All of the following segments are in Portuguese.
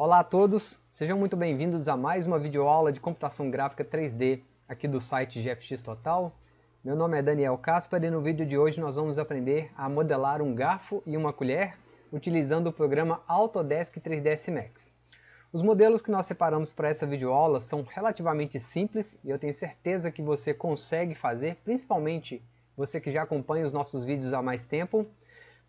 Olá a todos, sejam muito bem-vindos a mais uma videoaula de computação gráfica 3D aqui do site GFX Total. Meu nome é Daniel Caspar e no vídeo de hoje nós vamos aprender a modelar um garfo e uma colher utilizando o programa Autodesk 3ds Max. Os modelos que nós separamos para essa videoaula são relativamente simples e eu tenho certeza que você consegue fazer, principalmente você que já acompanha os nossos vídeos há mais tempo.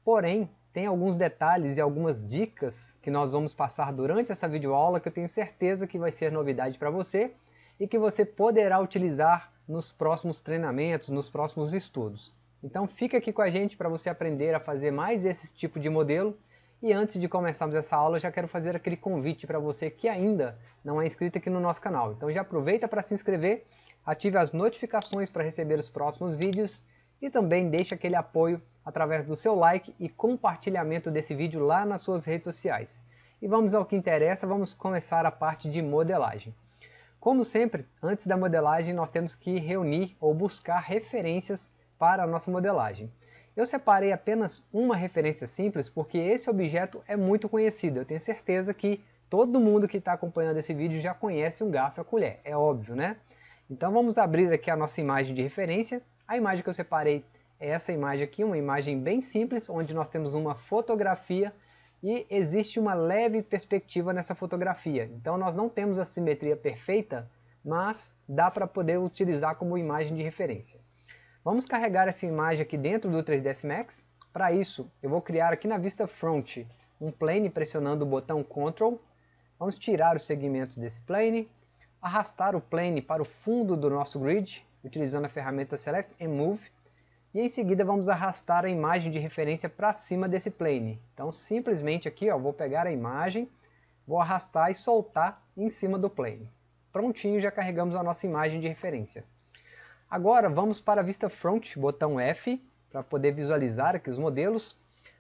Porém, tem alguns detalhes e algumas dicas que nós vamos passar durante essa videoaula que eu tenho certeza que vai ser novidade para você e que você poderá utilizar nos próximos treinamentos, nos próximos estudos. Então fica aqui com a gente para você aprender a fazer mais esse tipo de modelo e antes de começarmos essa aula eu já quero fazer aquele convite para você que ainda não é inscrito aqui no nosso canal. Então já aproveita para se inscrever, ative as notificações para receber os próximos vídeos e também deixe aquele apoio através do seu like e compartilhamento desse vídeo lá nas suas redes sociais. E vamos ao que interessa, vamos começar a parte de modelagem. Como sempre, antes da modelagem nós temos que reunir ou buscar referências para a nossa modelagem. Eu separei apenas uma referência simples porque esse objeto é muito conhecido. Eu tenho certeza que todo mundo que está acompanhando esse vídeo já conhece um garfo e a colher, é óbvio, né? Então vamos abrir aqui a nossa imagem de referência. A imagem que eu separei essa imagem aqui, uma imagem bem simples, onde nós temos uma fotografia e existe uma leve perspectiva nessa fotografia. Então nós não temos a simetria perfeita, mas dá para poder utilizar como imagem de referência. Vamos carregar essa imagem aqui dentro do 3ds Max. Para isso, eu vou criar aqui na vista front um plane pressionando o botão Ctrl. Vamos tirar os segmentos desse plane, arrastar o plane para o fundo do nosso grid, utilizando a ferramenta Select and Move e em seguida vamos arrastar a imagem de referência para cima desse plane. Então simplesmente aqui ó, vou pegar a imagem, vou arrastar e soltar em cima do plane. Prontinho, já carregamos a nossa imagem de referência. Agora vamos para a vista front, botão F, para poder visualizar aqui os modelos.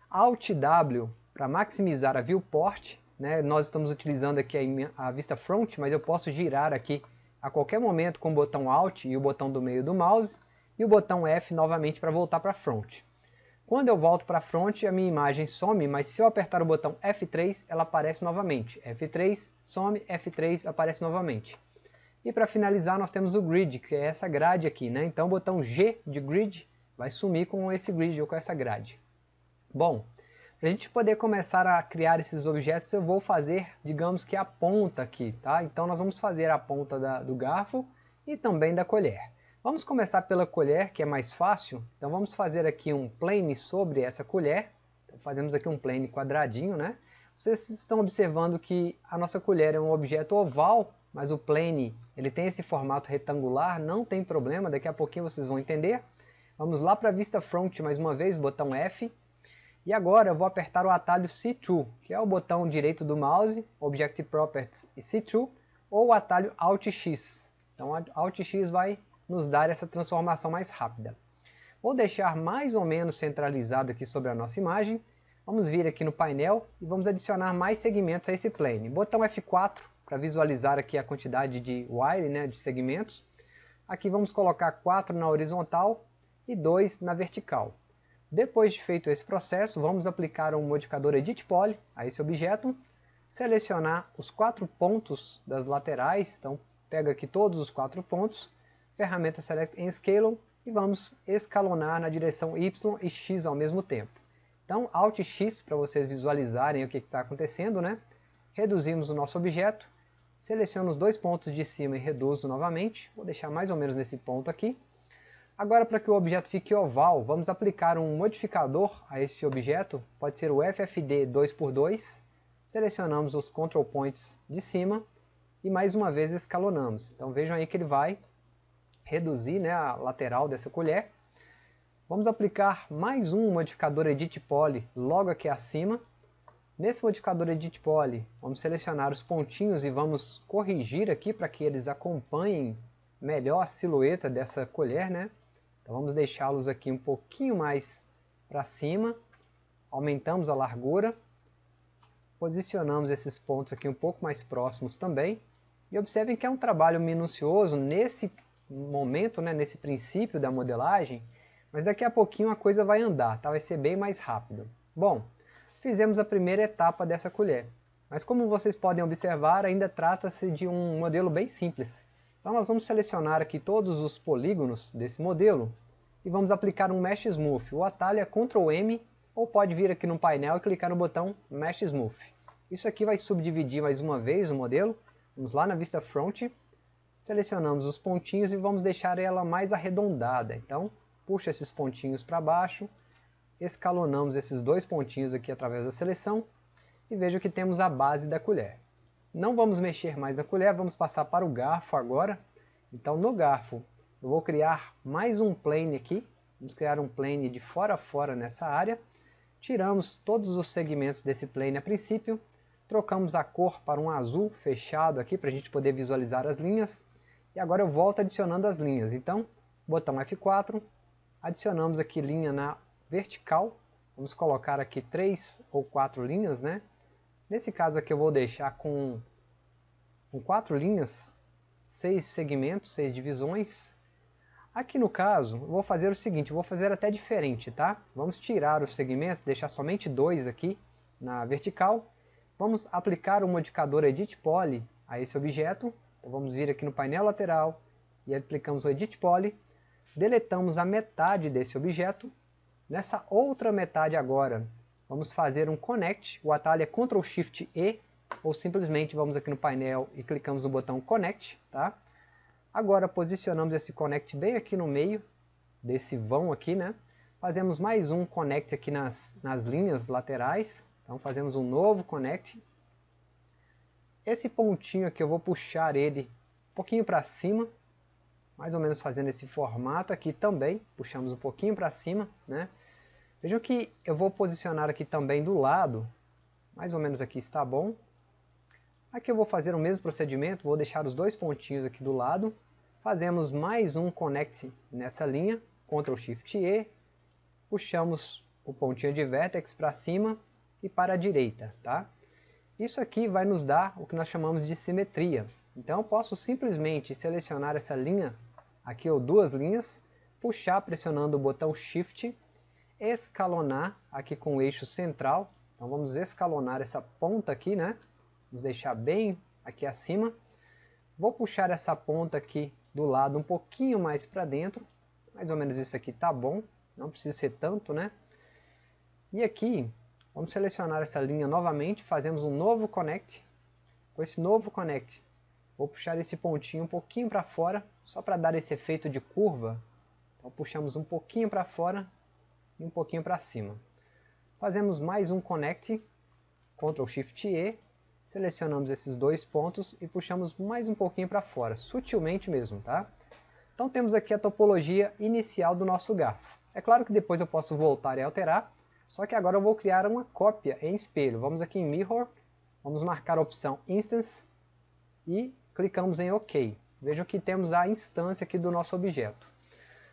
Alt W para maximizar a viewport, né? nós estamos utilizando aqui a, a vista front, mas eu posso girar aqui a qualquer momento com o botão Alt e o botão do meio do mouse e o botão F novamente para voltar para front. Quando eu volto para front, a minha imagem some, mas se eu apertar o botão F3, ela aparece novamente. F3, some, F3, aparece novamente. E para finalizar, nós temos o grid, que é essa grade aqui. Né? Então o botão G de grid vai sumir com esse grid ou com essa grade. Bom, para a gente poder começar a criar esses objetos, eu vou fazer, digamos que a ponta aqui. Tá? Então nós vamos fazer a ponta da, do garfo e também da colher. Vamos começar pela colher, que é mais fácil. Então vamos fazer aqui um plane sobre essa colher. Então, fazemos aqui um plane quadradinho, né? Vocês estão observando que a nossa colher é um objeto oval, mas o plane ele tem esse formato retangular, não tem problema, daqui a pouquinho vocês vão entender. Vamos lá para a vista front mais uma vez, botão F. E agora eu vou apertar o atalho C2, que é o botão direito do mouse, Object Properties e C2, ou o atalho Alt X. Então Alt X vai nos dar essa transformação mais rápida. Vou deixar mais ou menos centralizado aqui sobre a nossa imagem. Vamos vir aqui no painel e vamos adicionar mais segmentos a esse plane. Botão F4 para visualizar aqui a quantidade de wire, né, de segmentos. Aqui vamos colocar 4 na horizontal e 2 na vertical. Depois de feito esse processo, vamos aplicar um modificador Edit Poly a esse objeto, selecionar os quatro pontos das laterais, então pega aqui todos os quatro pontos, ferramenta Select and Scale e vamos escalonar na direção Y e X ao mesmo tempo. Então, Alt X para vocês visualizarem o que está acontecendo, né? Reduzimos o nosso objeto, seleciono os dois pontos de cima e reduzo novamente, vou deixar mais ou menos nesse ponto aqui. Agora, para que o objeto fique oval, vamos aplicar um modificador a esse objeto, pode ser o FFD 2x2, selecionamos os control points de cima e mais uma vez escalonamos. Então vejam aí que ele vai reduzir né, a lateral dessa colher. Vamos aplicar mais um modificador Edit Poly logo aqui acima. Nesse modificador Edit Poly, vamos selecionar os pontinhos e vamos corrigir aqui para que eles acompanhem melhor a silhueta dessa colher. Né? Então vamos deixá-los aqui um pouquinho mais para cima. Aumentamos a largura. Posicionamos esses pontos aqui um pouco mais próximos também. E observem que é um trabalho minucioso nesse momento, né, nesse princípio da modelagem, mas daqui a pouquinho a coisa vai andar, tá? vai ser bem mais rápido. Bom, fizemos a primeira etapa dessa colher. Mas como vocês podem observar, ainda trata-se de um modelo bem simples. Então nós vamos selecionar aqui todos os polígonos desse modelo e vamos aplicar um Mesh Smooth. O atalho é Ctrl M ou pode vir aqui no painel e clicar no botão Mesh Smooth. Isso aqui vai subdividir mais uma vez o modelo. Vamos lá na vista front, selecionamos os pontinhos e vamos deixar ela mais arredondada. Então, puxa esses pontinhos para baixo, escalonamos esses dois pontinhos aqui através da seleção e veja que temos a base da colher. Não vamos mexer mais na colher, vamos passar para o garfo agora. Então no garfo eu vou criar mais um plane aqui, vamos criar um plane de fora a fora nessa área. Tiramos todos os segmentos desse plane a princípio, trocamos a cor para um azul fechado aqui para a gente poder visualizar as linhas. E agora eu volto adicionando as linhas, então botão F4, adicionamos aqui linha na vertical, vamos colocar aqui três ou quatro linhas, né? Nesse caso aqui eu vou deixar com, com quatro linhas, seis segmentos, seis divisões. Aqui no caso, eu vou fazer o seguinte, vou fazer até diferente, tá? Vamos tirar os segmentos, deixar somente dois aqui na vertical. Vamos aplicar o modificador Edit Poly a esse objeto. Então vamos vir aqui no painel lateral e aplicamos o Edit Poly. Deletamos a metade desse objeto. Nessa outra metade agora, vamos fazer um Connect, o atalho é Ctrl Shift E, ou simplesmente vamos aqui no painel e clicamos no botão Connect, tá? Agora posicionamos esse Connect bem aqui no meio desse vão aqui, né? Fazemos mais um Connect aqui nas, nas linhas laterais, então fazemos um novo Connect. Esse pontinho aqui eu vou puxar ele um pouquinho para cima, mais ou menos fazendo esse formato aqui também, puxamos um pouquinho para cima, né? Vejam que eu vou posicionar aqui também do lado, mais ou menos aqui está bom. Aqui eu vou fazer o mesmo procedimento, vou deixar os dois pontinhos aqui do lado. Fazemos mais um connect nessa linha, Ctrl Shift E, puxamos o pontinho de vertex para cima e para a direita, tá? Isso aqui vai nos dar o que nós chamamos de simetria. Então eu posso simplesmente selecionar essa linha, aqui ou duas linhas, puxar pressionando o botão Shift escalonar aqui com o eixo central. Então vamos escalonar essa ponta aqui, né? Vamos deixar bem aqui acima. Vou puxar essa ponta aqui do lado um pouquinho mais para dentro. Mais ou menos isso aqui tá bom. Não precisa ser tanto, né? E aqui, vamos selecionar essa linha novamente. Fazemos um novo connect. Com esse novo connect, vou puxar esse pontinho um pouquinho para fora. Só para dar esse efeito de curva. Então puxamos um pouquinho para fora e um pouquinho para cima. Fazemos mais um Connect, Ctrl Shift E, selecionamos esses dois pontos e puxamos mais um pouquinho para fora, sutilmente mesmo, tá? Então temos aqui a topologia inicial do nosso garfo. É claro que depois eu posso voltar e alterar, só que agora eu vou criar uma cópia em espelho. Vamos aqui em Mirror, vamos marcar a opção Instance e clicamos em OK. Vejam que temos a instância aqui do nosso objeto.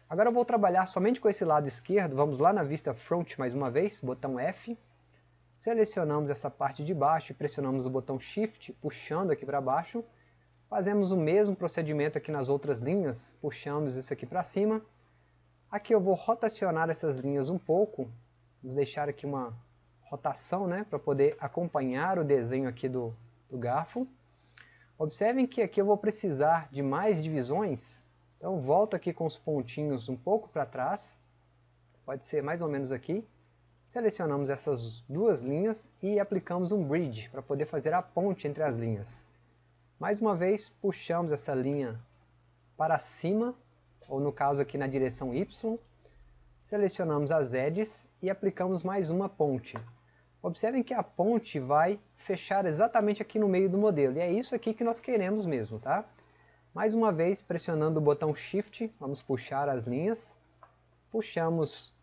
Agora eu vou trabalhar somente com esse lado esquerdo, vamos lá na vista front mais uma vez, botão F, selecionamos essa parte de baixo e pressionamos o botão Shift, puxando aqui para baixo, fazemos o mesmo procedimento aqui nas outras linhas, puxamos isso aqui para cima, aqui eu vou rotacionar essas linhas um pouco, vamos deixar aqui uma rotação né, para poder acompanhar o desenho aqui do, do garfo, observem que aqui eu vou precisar de mais divisões, então volto aqui com os pontinhos um pouco para trás, pode ser mais ou menos aqui. Selecionamos essas duas linhas e aplicamos um bridge para poder fazer a ponte entre as linhas. Mais uma vez puxamos essa linha para cima, ou no caso aqui na direção Y. Selecionamos as edges e aplicamos mais uma ponte. Observem que a ponte vai fechar exatamente aqui no meio do modelo, e é isso aqui que nós queremos mesmo, tá? Mais uma vez, pressionando o botão Shift, vamos puxar as linhas. Puxamos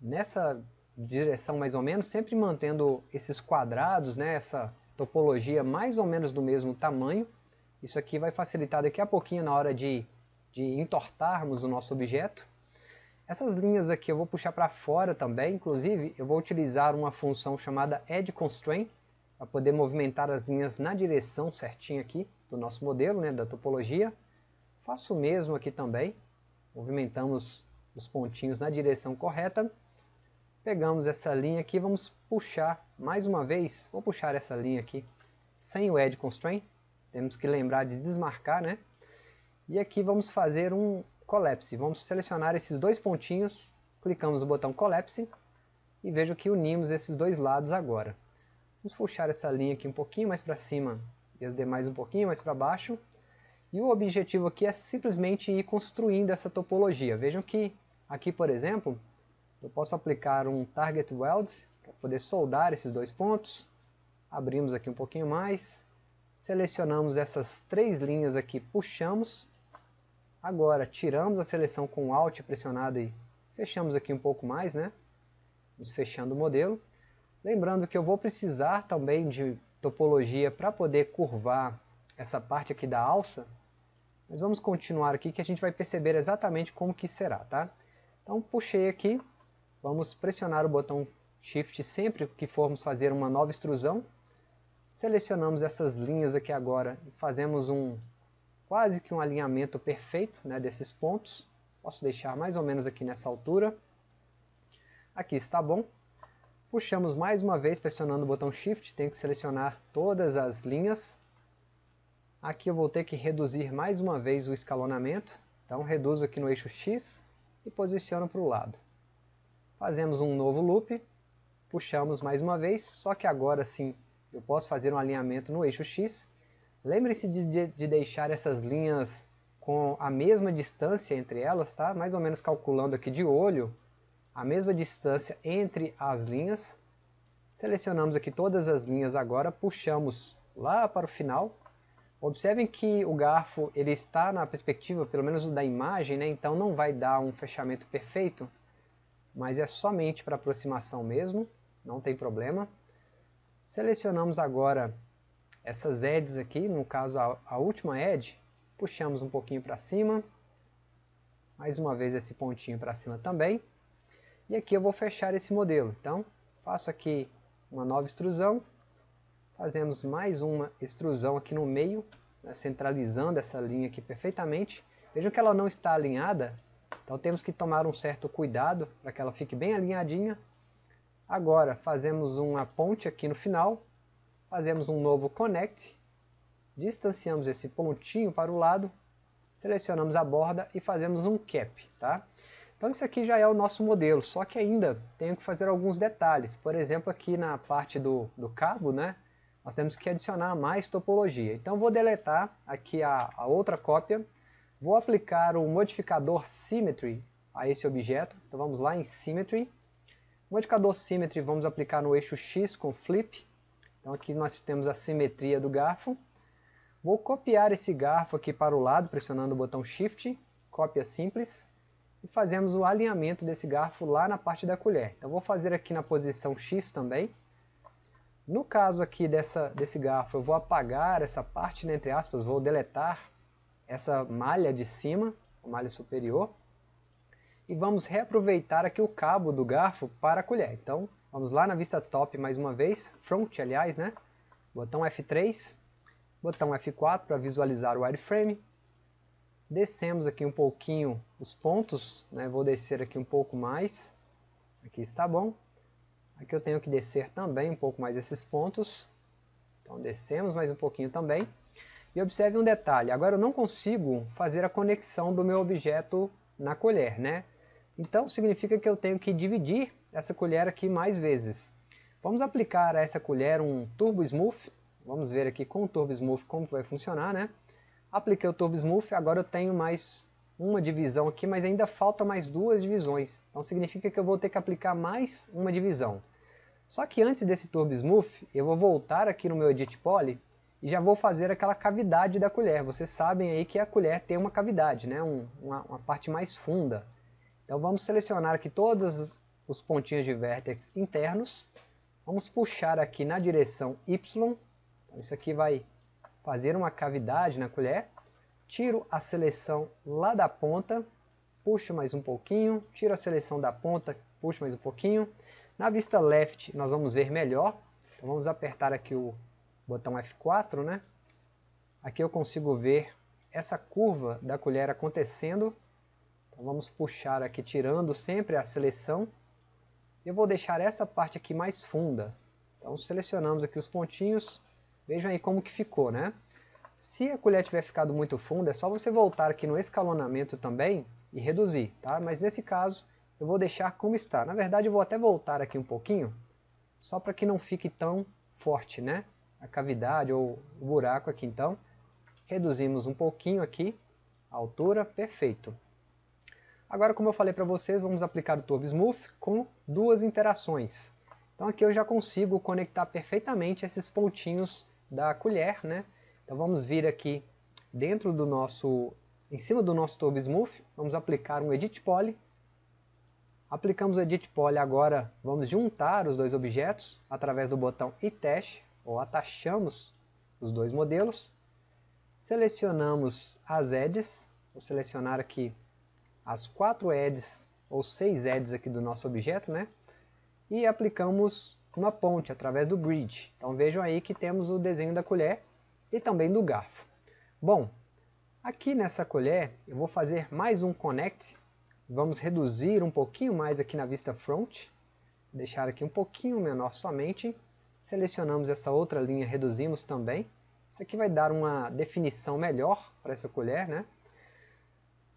nessa direção mais ou menos, sempre mantendo esses quadrados, né, essa topologia mais ou menos do mesmo tamanho. Isso aqui vai facilitar daqui a pouquinho na hora de, de entortarmos o nosso objeto. Essas linhas aqui eu vou puxar para fora também, inclusive eu vou utilizar uma função chamada Edge Constraint, para poder movimentar as linhas na direção certinha aqui do nosso modelo, né, da topologia. Faço o mesmo aqui também, movimentamos os pontinhos na direção correta. Pegamos essa linha aqui, vamos puxar mais uma vez, vou puxar essa linha aqui sem o Edge Constraint. Temos que lembrar de desmarcar, né? E aqui vamos fazer um Collapse. Vamos selecionar esses dois pontinhos, clicamos no botão Collapse e vejo que unimos esses dois lados agora. Vamos puxar essa linha aqui um pouquinho mais para cima e as demais um pouquinho mais para baixo. E o objetivo aqui é simplesmente ir construindo essa topologia. Vejam que aqui, por exemplo, eu posso aplicar um Target Weld para poder soldar esses dois pontos. Abrimos aqui um pouquinho mais, selecionamos essas três linhas aqui, puxamos Agora, tiramos a seleção com Alt pressionado e fechamos aqui um pouco mais, né? Vamos fechando o modelo. Lembrando que eu vou precisar também de topologia para poder curvar essa parte aqui da alça. Mas vamos continuar aqui que a gente vai perceber exatamente como que será, tá? Então, puxei aqui. Vamos pressionar o botão Shift sempre que formos fazer uma nova extrusão. Selecionamos essas linhas aqui agora e fazemos um quase que um alinhamento perfeito né, desses pontos. Posso deixar mais ou menos aqui nessa altura. Aqui está bom. Puxamos mais uma vez pressionando o botão Shift, tenho que selecionar todas as linhas. Aqui eu vou ter que reduzir mais uma vez o escalonamento. Então reduzo aqui no eixo X e posiciono para o lado. Fazemos um novo loop, puxamos mais uma vez, só que agora sim eu posso fazer um alinhamento no eixo X Lembre-se de, de, de, deixar essas linhas com a mesma distância entre elas, tá? mais ou menos calculando aqui de olho, a mesma distância entre as linhas. Selecionamos aqui todas as linhas agora, puxamos lá para o final. Observem que o garfo ele está na perspectiva, pelo menos da imagem, né? então não vai dar um fechamento perfeito, mas é somente para aproximação mesmo, não tem problema. Selecionamos agora essas edges aqui, no caso a, a última edge, puxamos um pouquinho para cima, mais uma vez esse pontinho para cima também, e aqui eu vou fechar esse modelo, então faço aqui uma nova extrusão, fazemos mais uma extrusão aqui no meio, né, centralizando essa linha aqui perfeitamente, vejam que ela não está alinhada, então temos que tomar um certo cuidado para que ela fique bem alinhadinha, agora fazemos uma ponte aqui no final, fazemos um novo Connect, distanciamos esse pontinho para o lado, selecionamos a borda e fazemos um Cap. Tá? Então isso aqui já é o nosso modelo, só que ainda tenho que fazer alguns detalhes. Por exemplo, aqui na parte do, do cabo, né, nós temos que adicionar mais topologia. Então vou deletar aqui a, a outra cópia, vou aplicar o modificador Symmetry a esse objeto. Então vamos lá em Symmetry. Modificador Symmetry vamos aplicar no eixo X com Flip. Então aqui nós temos a simetria do garfo. Vou copiar esse garfo aqui para o lado, pressionando o botão Shift, cópia simples, e fazemos o alinhamento desse garfo lá na parte da colher. Então vou fazer aqui na posição X também. No caso aqui dessa, desse garfo, eu vou apagar essa parte, né, entre aspas, vou deletar essa malha de cima, a malha superior, e vamos reaproveitar aqui o cabo do garfo para a colher. Então, vamos lá na vista top mais uma vez, front aliás, né? Botão F3, botão F4 para visualizar o wireframe. Descemos aqui um pouquinho os pontos, né? vou descer aqui um pouco mais, aqui está bom. Aqui eu tenho que descer também um pouco mais esses pontos, então descemos mais um pouquinho também. E observe um detalhe, agora eu não consigo fazer a conexão do meu objeto na colher, né? Então significa que eu tenho que dividir essa colher aqui mais vezes. Vamos aplicar a essa colher um Turbo Smooth. Vamos ver aqui com o Turbo Smooth como vai funcionar, né? Apliquei o Turbo Smooth, agora eu tenho mais uma divisão aqui, mas ainda falta mais duas divisões. Então significa que eu vou ter que aplicar mais uma divisão. Só que antes desse Turbo Smooth, eu vou voltar aqui no meu Edit Poly e já vou fazer aquela cavidade da colher. Vocês sabem aí que a colher tem uma cavidade, né? Um, uma, uma parte mais funda. Então vamos selecionar aqui todos os pontinhos de vértex internos. Vamos puxar aqui na direção Y. Então isso aqui vai fazer uma cavidade na colher. Tiro a seleção lá da ponta, puxo mais um pouquinho, tiro a seleção da ponta, puxo mais um pouquinho. Na vista left nós vamos ver melhor. Então vamos apertar aqui o botão F4, né? Aqui eu consigo ver essa curva da colher acontecendo então vamos puxar aqui tirando sempre a seleção. Eu vou deixar essa parte aqui mais funda. Então selecionamos aqui os pontinhos, Vejam aí como que ficou, né? Se a colher tiver ficado muito funda, é só você voltar aqui no escalonamento também e reduzir, tá? Mas nesse caso, eu vou deixar como está. Na verdade, eu vou até voltar aqui um pouquinho, só para que não fique tão forte, né? A cavidade ou o buraco aqui, então. Reduzimos um pouquinho aqui a altura, perfeito. Agora, como eu falei para vocês, vamos aplicar o Turbo Smooth com duas interações. Então aqui eu já consigo conectar perfeitamente esses pontinhos da colher, né? Então vamos vir aqui dentro do nosso, em cima do nosso Turbo Smooth, vamos aplicar um Edit Poly. Aplicamos o Edit Poly, agora vamos juntar os dois objetos através do botão e teste, ou atachamos os dois modelos. Selecionamos as edges, vou selecionar aqui as quatro edges ou seis edges aqui do nosso objeto, né? E aplicamos uma ponte através do bridge. Então vejam aí que temos o desenho da colher e também do garfo. Bom, aqui nessa colher eu vou fazer mais um connect. Vamos reduzir um pouquinho mais aqui na vista front. Deixar aqui um pouquinho menor somente. Selecionamos essa outra linha, reduzimos também. Isso aqui vai dar uma definição melhor para essa colher, né?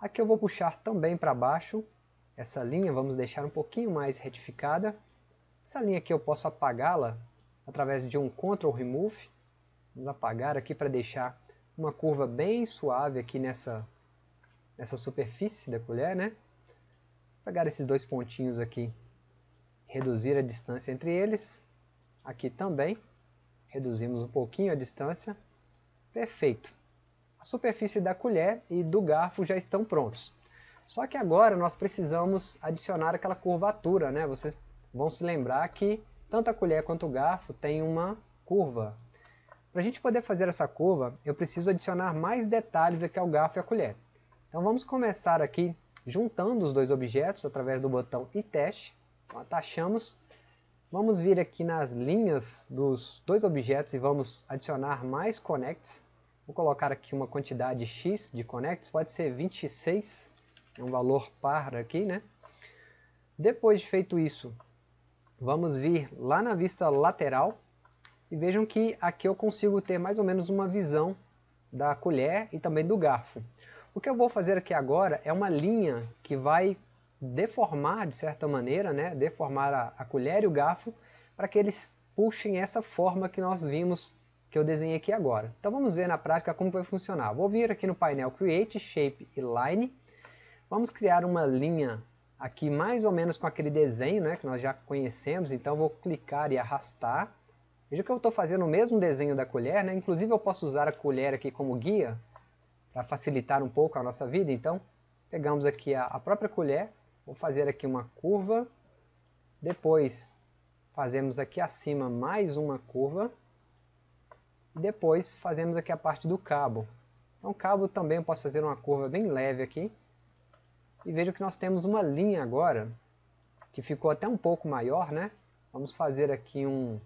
Aqui eu vou puxar também para baixo essa linha, vamos deixar um pouquinho mais retificada. Essa linha aqui eu posso apagá-la através de um Ctrl Remove. Vamos apagar aqui para deixar uma curva bem suave aqui nessa, nessa superfície da colher, né? Pegar esses dois pontinhos aqui, reduzir a distância entre eles. Aqui também, reduzimos um pouquinho a distância. Perfeito a superfície da colher e do garfo já estão prontos. Só que agora nós precisamos adicionar aquela curvatura, né? Vocês vão se lembrar que tanto a colher quanto o garfo tem uma curva. Para a gente poder fazer essa curva, eu preciso adicionar mais detalhes aqui ao garfo e à colher. Então vamos começar aqui juntando os dois objetos através do botão e teste. Então, atachamos. Vamos vir aqui nas linhas dos dois objetos e vamos adicionar mais connects. Vou colocar aqui uma quantidade x de connects, pode ser 26, é um valor par aqui, né? Depois de feito isso, vamos vir lá na vista lateral e vejam que aqui eu consigo ter mais ou menos uma visão da colher e também do garfo. O que eu vou fazer aqui agora é uma linha que vai deformar de certa maneira, né? deformar a, a colher e o garfo para que eles puxem essa forma que nós vimos que eu desenhei aqui agora. Então vamos ver na prática como vai funcionar. Vou vir aqui no painel Create, Shape e Line. Vamos criar uma linha aqui mais ou menos com aquele desenho né, que nós já conhecemos. Então vou clicar e arrastar. Veja que eu estou fazendo o mesmo desenho da colher. Né? Inclusive eu posso usar a colher aqui como guia para facilitar um pouco a nossa vida. Então pegamos aqui a, a própria colher. Vou fazer aqui uma curva. Depois fazemos aqui acima mais uma curva depois fazemos aqui a parte do cabo. Então cabo também eu posso fazer uma curva bem leve aqui. E veja que nós temos uma linha agora, que ficou até um pouco maior, né? Vamos fazer aqui um,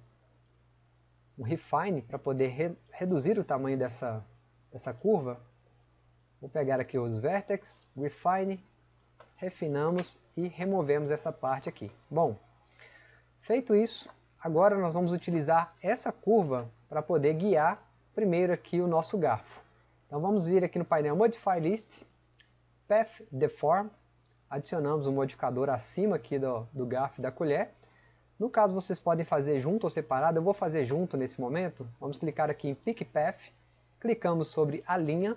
um refine para poder re, reduzir o tamanho dessa, dessa curva. Vou pegar aqui os vertex, refine, refinamos e removemos essa parte aqui. Bom, feito isso, agora nós vamos utilizar essa curva para poder guiar primeiro aqui o nosso garfo. Então vamos vir aqui no painel Modify List, Path Deform, adicionamos um modificador acima aqui do, do garfo da colher. No caso vocês podem fazer junto ou separado, eu vou fazer junto nesse momento. Vamos clicar aqui em Pick Path, clicamos sobre a linha,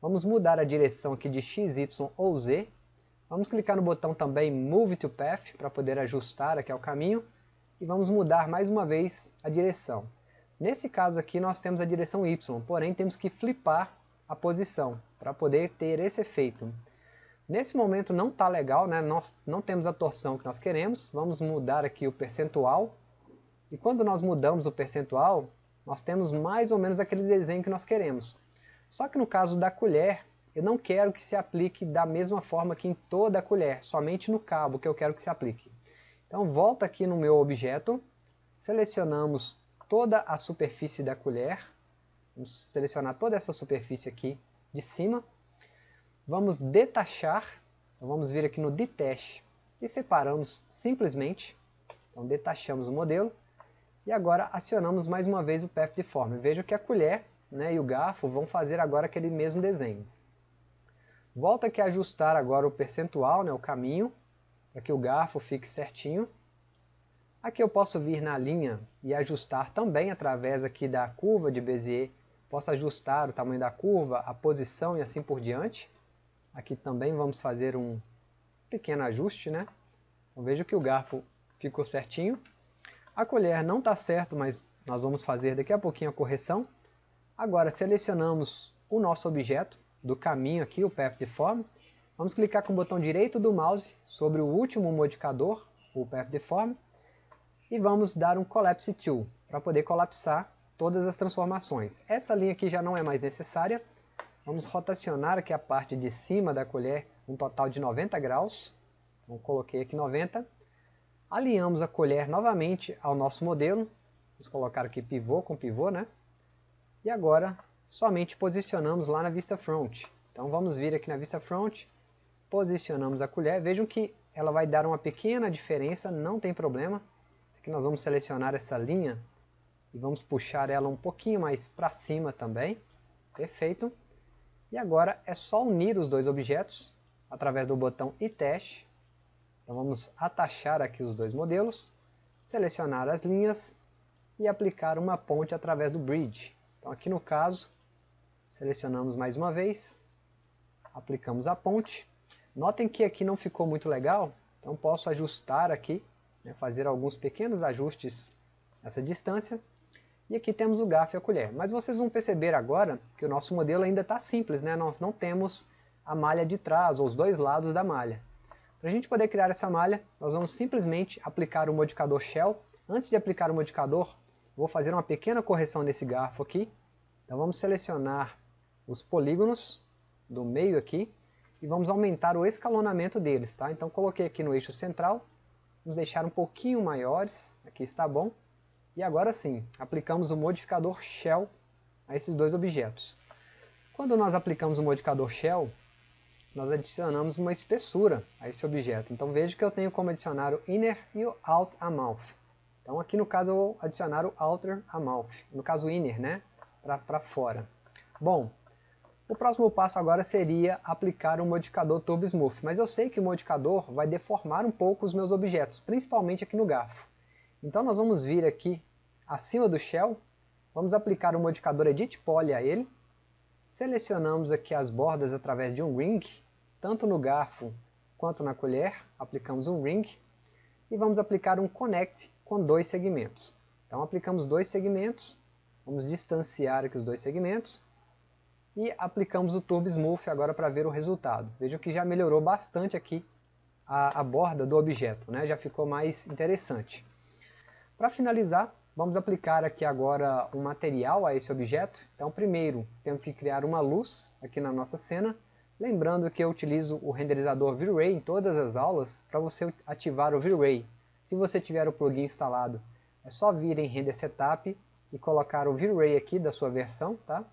vamos mudar a direção aqui de X, Y ou Z. Vamos clicar no botão também Move to Path para poder ajustar aqui ao caminho e vamos mudar mais uma vez a direção. Nesse caso aqui nós temos a direção Y, porém temos que flipar a posição para poder ter esse efeito. Nesse momento não está legal, né? nós não temos a torção que nós queremos, vamos mudar aqui o percentual, e quando nós mudamos o percentual, nós temos mais ou menos aquele desenho que nós queremos. Só que no caso da colher, eu não quero que se aplique da mesma forma que em toda a colher, somente no cabo que eu quero que se aplique. Então volta aqui no meu objeto, selecionamos toda a superfície da colher. Vamos selecionar toda essa superfície aqui de cima. Vamos detachar. Então vamos vir aqui no Detach e separamos simplesmente. Então detachamos o modelo. E agora acionamos mais uma vez o Path Deform. Veja que a colher né, e o garfo vão fazer agora aquele mesmo desenho. Volta aqui a ajustar agora o percentual, né, o caminho, para que o garfo fique certinho. Aqui eu posso vir na linha e ajustar também através aqui da curva de Bezier. Posso ajustar o tamanho da curva, a posição e assim por diante. Aqui também vamos fazer um pequeno ajuste, né? Então veja que o garfo ficou certinho. A colher não está certo, mas nós vamos fazer daqui a pouquinho a correção. Agora selecionamos o nosso objeto do caminho aqui, o Path Deform. Vamos clicar com o botão direito do mouse sobre o último modificador, o Path Deform, e vamos dar um Collapse Tool para poder colapsar todas as transformações. Essa linha aqui já não é mais necessária. Vamos rotacionar aqui a parte de cima da colher um total de 90 graus. Então coloquei aqui 90 Alinhamos a colher novamente ao nosso modelo. Vamos colocar aqui pivô com pivô, né? E agora somente posicionamos lá na vista front. Então vamos vir aqui na vista front, posicionamos a colher. Vejam que ela vai dar uma pequena diferença, não tem problema. Aqui nós vamos selecionar essa linha e vamos puxar ela um pouquinho mais para cima também. Perfeito. E agora é só unir os dois objetos através do botão e teste então vamos atachar aqui os dois modelos, selecionar as linhas e aplicar uma ponte através do bridge. Então aqui no caso, selecionamos mais uma vez, aplicamos a ponte. Notem que aqui não ficou muito legal, então posso ajustar aqui, né, fazer alguns pequenos ajustes nessa distância. E aqui temos o garfo e a colher. Mas vocês vão perceber agora que o nosso modelo ainda está simples, né? nós não temos a malha de trás, ou os dois lados da malha. Para a gente poder criar essa malha, nós vamos simplesmente aplicar o modificador Shell. Antes de aplicar o modificador, vou fazer uma pequena correção nesse garfo aqui. Então vamos selecionar os polígonos do meio aqui e vamos aumentar o escalonamento deles. Tá? Então coloquei aqui no eixo central, vamos deixar um pouquinho maiores, aqui está bom. E agora sim, aplicamos o modificador Shell a esses dois objetos. Quando nós aplicamos o modificador Shell, nós adicionamos uma espessura a esse objeto. Então veja que eu tenho como adicionar o inner e o out amount. Então aqui no caso eu vou adicionar o outer amount, no caso inner, né, para fora. Bom, o próximo passo agora seria aplicar o modificador Turbo Smooth, mas eu sei que o modificador vai deformar um pouco os meus objetos, principalmente aqui no garfo. Então nós vamos vir aqui acima do Shell, vamos aplicar o modificador Edit Poly a ele, Selecionamos aqui as bordas através de um ring, tanto no garfo quanto na colher, aplicamos um ring, e vamos aplicar um connect com dois segmentos. Então aplicamos dois segmentos, vamos distanciar aqui os dois segmentos, e aplicamos o Turbo Smooth agora para ver o resultado. Vejam que já melhorou bastante aqui a, a borda do objeto, né? já ficou mais interessante. Para finalizar, Vamos aplicar aqui agora um material a esse objeto. Então primeiro temos que criar uma luz aqui na nossa cena. Lembrando que eu utilizo o renderizador V-Ray em todas as aulas para você ativar o V-Ray. Se você tiver o plugin instalado, é só vir em Render Setup e colocar o V-Ray aqui da sua versão. Tá?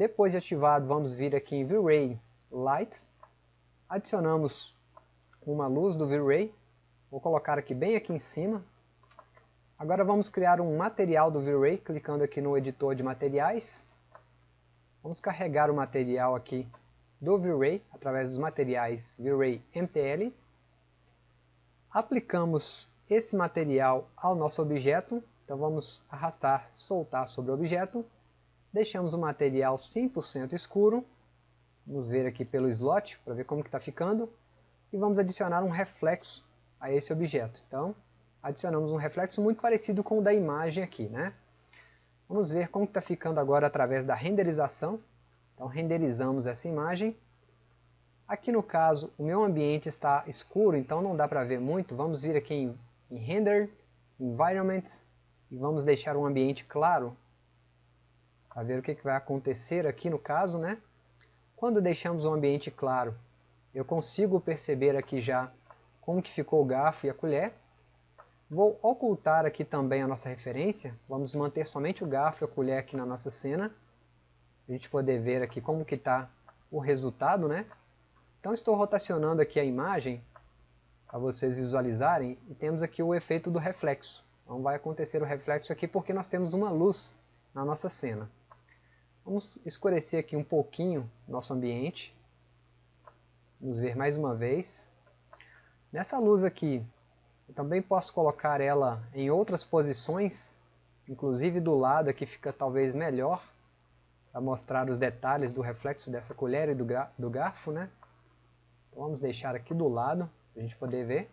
Depois de ativado, vamos vir aqui em V-Ray Lights. Adicionamos uma luz do V-Ray. Vou colocar aqui bem aqui em cima, Agora vamos criar um material do V-Ray, clicando aqui no editor de materiais. Vamos carregar o material aqui do V-Ray, através dos materiais V-Ray MTL. Aplicamos esse material ao nosso objeto, então vamos arrastar, soltar sobre o objeto. Deixamos o material 100% escuro. Vamos ver aqui pelo slot, para ver como está ficando. E vamos adicionar um reflexo a esse objeto. Então, adicionamos um reflexo muito parecido com o da imagem aqui, né? Vamos ver como está ficando agora através da renderização. Então renderizamos essa imagem. Aqui no caso, o meu ambiente está escuro, então não dá para ver muito. Vamos vir aqui em, em Render, Environment, e vamos deixar um ambiente claro, para ver o que, vai acontecer aqui no caso, né? Quando deixamos o ambiente claro, eu consigo perceber aqui já como que ficou o garfo e a colher. Vou ocultar aqui também a nossa referência, vamos manter somente o garfo e a colher aqui na nossa cena, a gente poder ver aqui como que está o resultado, né? Então estou rotacionando aqui a imagem, para vocês visualizarem, e temos aqui o efeito do reflexo. Não vai acontecer o reflexo aqui porque nós temos uma luz na nossa cena. Vamos escurecer aqui um pouquinho nosso ambiente. Vamos ver mais uma vez. Nessa luz aqui, eu também posso colocar ela em outras posições, inclusive do lado aqui fica talvez melhor, para mostrar os detalhes do reflexo dessa colher e do, do garfo, né? Então vamos deixar aqui do lado, para a gente poder ver.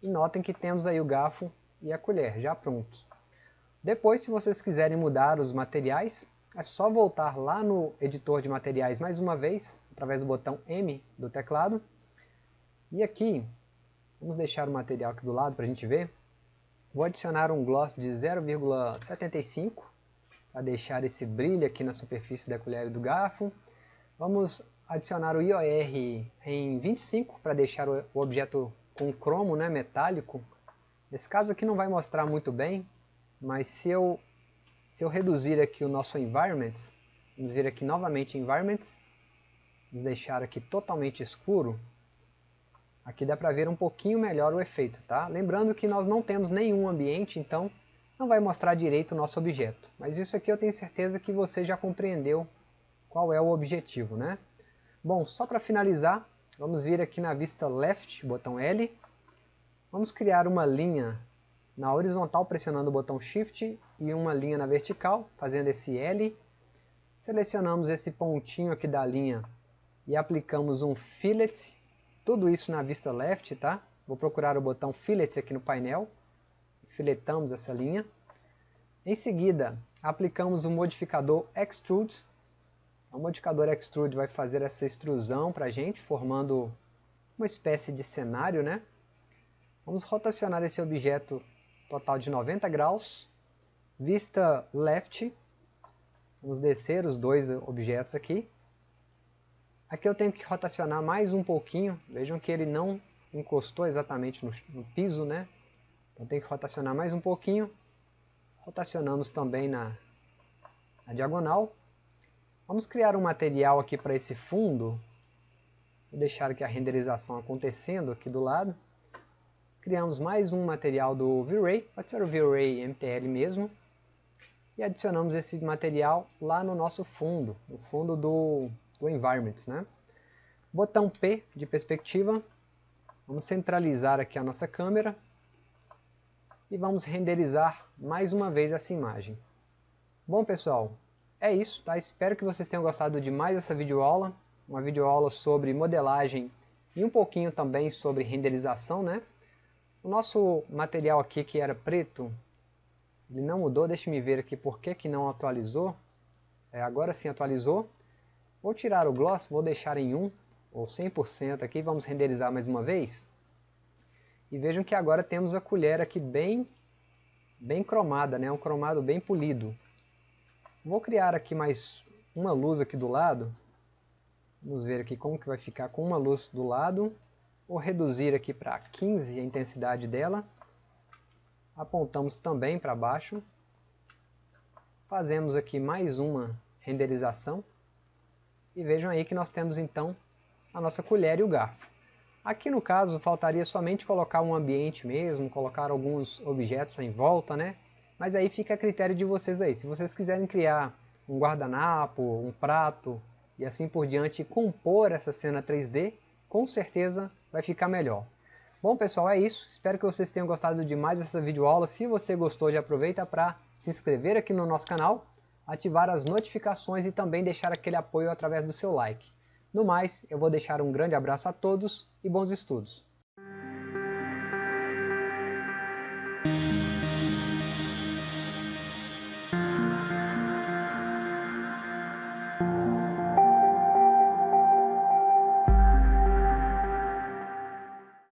E notem que temos aí o garfo e a colher já prontos. Depois, se vocês quiserem mudar os materiais, é só voltar lá no editor de materiais mais uma vez, através do botão M do teclado. E aqui, vamos deixar o material aqui do lado para a gente ver. Vou adicionar um gloss de 0,75 para deixar esse brilho aqui na superfície da colher e do garfo. Vamos adicionar o IOR em 25 para deixar o objeto com cromo né, metálico. Nesse caso aqui não vai mostrar muito bem, mas se eu se eu reduzir aqui o nosso environments, vamos vir aqui novamente environments, vamos deixar aqui totalmente escuro, aqui dá para ver um pouquinho melhor o efeito, tá? Lembrando que nós não temos nenhum ambiente, então não vai mostrar direito o nosso objeto. Mas isso aqui eu tenho certeza que você já compreendeu qual é o objetivo, né? Bom, só para finalizar, vamos vir aqui na vista left, botão L, vamos criar uma linha na horizontal pressionando o botão Shift e uma linha na vertical, fazendo esse L. Selecionamos esse pontinho aqui da linha e aplicamos um Fillet, tudo isso na vista left, tá? Vou procurar o botão Fillet aqui no painel, filetamos essa linha. Em seguida, aplicamos o modificador Extrude. O modificador Extrude vai fazer essa extrusão para a gente, formando uma espécie de cenário, né? Vamos rotacionar esse objeto total de 90 graus, vista left, vamos descer os dois objetos aqui. Aqui eu tenho que rotacionar mais um pouquinho, vejam que ele não encostou exatamente no, no piso, né? Então tem que rotacionar mais um pouquinho. Rotacionamos também na, na diagonal. Vamos criar um material aqui para esse fundo. Vou deixar aqui a renderização acontecendo aqui do lado criamos mais um material do V-Ray, pode ser o V-Ray MTL mesmo, e adicionamos esse material lá no nosso fundo, no fundo do, do Environment. Né? Botão P de perspectiva, vamos centralizar aqui a nossa câmera, e vamos renderizar mais uma vez essa imagem. Bom pessoal, é isso, tá? espero que vocês tenham gostado de mais essa videoaula, uma videoaula sobre modelagem e um pouquinho também sobre renderização, né? O nosso material aqui que era preto, ele não mudou, deixe me ver aqui por que, que não atualizou. É, agora sim atualizou. Vou tirar o gloss, vou deixar em 1 ou 100% aqui, vamos renderizar mais uma vez. E vejam que agora temos a colher aqui bem, bem cromada, né? um cromado bem polido. Vou criar aqui mais uma luz aqui do lado. Vamos ver aqui como que vai ficar com uma luz do lado Vou reduzir aqui para 15 a intensidade dela. Apontamos também para baixo. Fazemos aqui mais uma renderização. E vejam aí que nós temos então a nossa colher e o garfo. Aqui no caso faltaria somente colocar um ambiente mesmo, colocar alguns objetos em volta, né? Mas aí fica a critério de vocês aí. Se vocês quiserem criar um guardanapo, um prato e assim por diante compor essa cena 3D, com certeza vai ficar melhor. Bom pessoal, é isso. Espero que vocês tenham gostado de mais essa videoaula. Se você gostou, já aproveita para se inscrever aqui no nosso canal, ativar as notificações e também deixar aquele apoio através do seu like. No mais, eu vou deixar um grande abraço a todos e bons estudos.